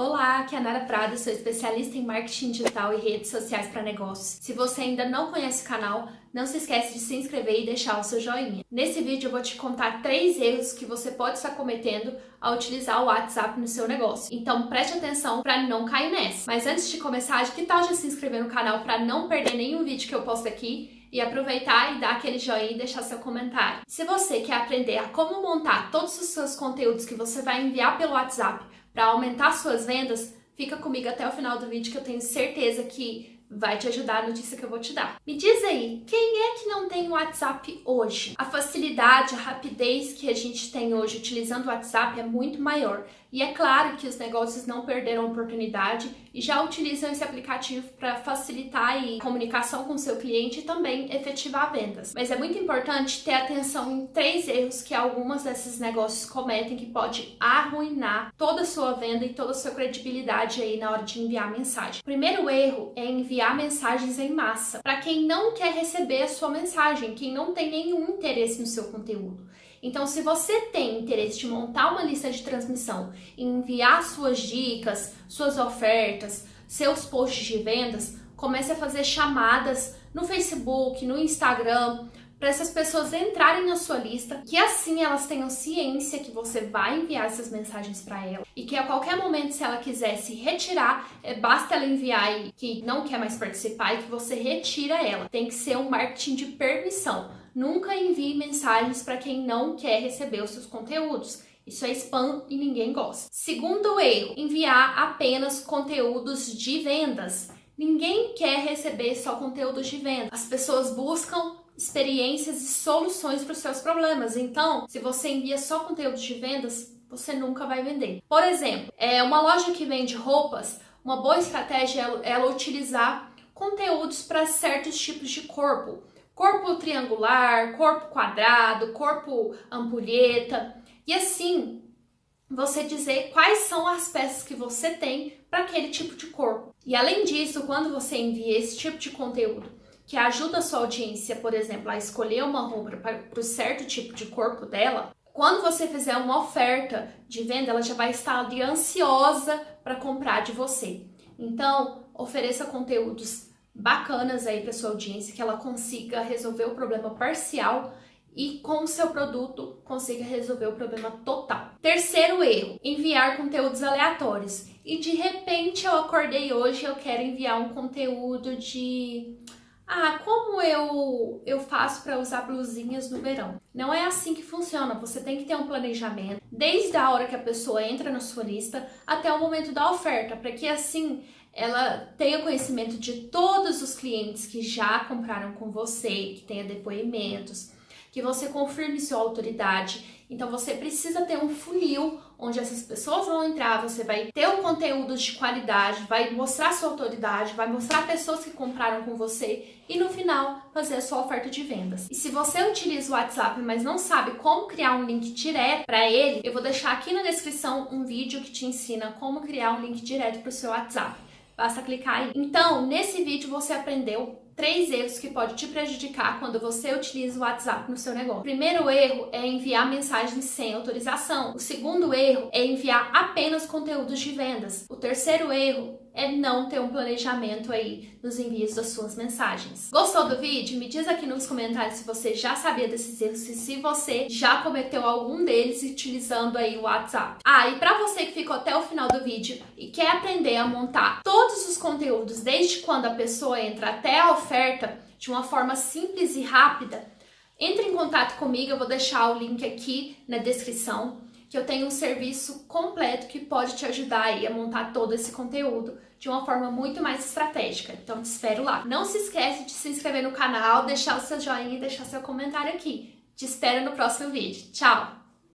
Olá, aqui é a Nara Prada, sou especialista em marketing digital e redes sociais para negócios. Se você ainda não conhece o canal, não se esquece de se inscrever e deixar o seu joinha. Nesse vídeo eu vou te contar três erros que você pode estar cometendo ao utilizar o WhatsApp no seu negócio. Então preste atenção para não cair nessa. Mas antes de começar, que tal já se inscrever no canal para não perder nenhum vídeo que eu posto aqui e aproveitar e dar aquele joinha e deixar seu comentário. Se você quer aprender a como montar todos os seus conteúdos que você vai enviar pelo WhatsApp para aumentar suas vendas, fica comigo até o final do vídeo que eu tenho certeza que vai te ajudar a notícia que eu vou te dar. Me diz aí, quem é que não tem WhatsApp hoje? A facilidade, a rapidez que a gente tem hoje utilizando o WhatsApp é muito maior. E é claro que os negócios não perderam a oportunidade e já utilizam esse aplicativo para facilitar a comunicação com seu cliente e também efetivar vendas. Mas é muito importante ter atenção em três erros que algumas desses negócios cometem que pode arruinar toda a sua venda e toda a sua credibilidade aí na hora de enviar mensagem. O primeiro erro é enviar enviar mensagens em massa para quem não quer receber a sua mensagem, quem não tem nenhum interesse no seu conteúdo. Então, se você tem interesse de montar uma lista de transmissão, enviar suas dicas, suas ofertas, seus posts de vendas, comece a fazer chamadas no Facebook, no Instagram, para essas pessoas entrarem na sua lista, que assim elas tenham ciência que você vai enviar essas mensagens para ela e que a qualquer momento, se ela quiser se retirar, é, basta ela enviar aí que não quer mais participar e que você retira ela. Tem que ser um marketing de permissão. Nunca envie mensagens para quem não quer receber os seus conteúdos. Isso é spam e ninguém gosta. Segundo erro, enviar apenas conteúdos de vendas. Ninguém quer receber só conteúdos de venda. As pessoas buscam experiências e soluções para os seus problemas. Então, se você envia só conteúdo de vendas, você nunca vai vender. Por exemplo, é uma loja que vende roupas, uma boa estratégia é ela utilizar conteúdos para certos tipos de corpo. Corpo triangular, corpo quadrado, corpo ampulheta. E assim, você dizer quais são as peças que você tem para aquele tipo de corpo. E além disso, quando você envia esse tipo de conteúdo que ajuda a sua audiência, por exemplo, a escolher uma roupa para o certo tipo de corpo dela, quando você fizer uma oferta de venda, ela já vai estar ali ansiosa para comprar de você. Então, ofereça conteúdos bacanas aí para sua audiência, que ela consiga resolver o problema parcial e com o seu produto consiga resolver o problema total. Terceiro erro, enviar conteúdos aleatórios. E de repente eu acordei hoje e eu quero enviar um conteúdo de ah, como eu, eu faço para usar blusinhas no verão? Não é assim que funciona. Você tem que ter um planejamento desde a hora que a pessoa entra na sua lista até o momento da oferta, para que assim ela tenha conhecimento de todos os clientes que já compraram com você, que tenha depoimentos, que você confirme sua autoridade então você precisa ter um funil onde essas pessoas vão entrar, você vai ter um conteúdo de qualidade, vai mostrar sua autoridade, vai mostrar pessoas que compraram com você e no final fazer a sua oferta de vendas. E se você utiliza o WhatsApp, mas não sabe como criar um link direto para ele, eu vou deixar aqui na descrição um vídeo que te ensina como criar um link direto para o seu WhatsApp. Basta clicar aí. Então, nesse vídeo você aprendeu três erros que pode te prejudicar quando você utiliza o WhatsApp no seu negócio. O primeiro erro é enviar mensagens sem autorização. O segundo erro é enviar apenas conteúdos de vendas. O terceiro erro é não ter um planejamento aí nos envios das suas mensagens. Gostou do vídeo? Me diz aqui nos comentários se você já sabia desses erros e se você já cometeu algum deles utilizando aí o WhatsApp. Ah, e para você que ficou até o final do vídeo e quer aprender a montar todos os conteúdos desde quando a pessoa entra até a oferta de uma forma simples e rápida, entre em contato comigo, eu vou deixar o link aqui na descrição que eu tenho um serviço completo que pode te ajudar aí a montar todo esse conteúdo de uma forma muito mais estratégica. Então te espero lá. Não se esquece de se inscrever no canal, deixar o seu joinha e deixar seu comentário aqui. Te espero no próximo vídeo. Tchau!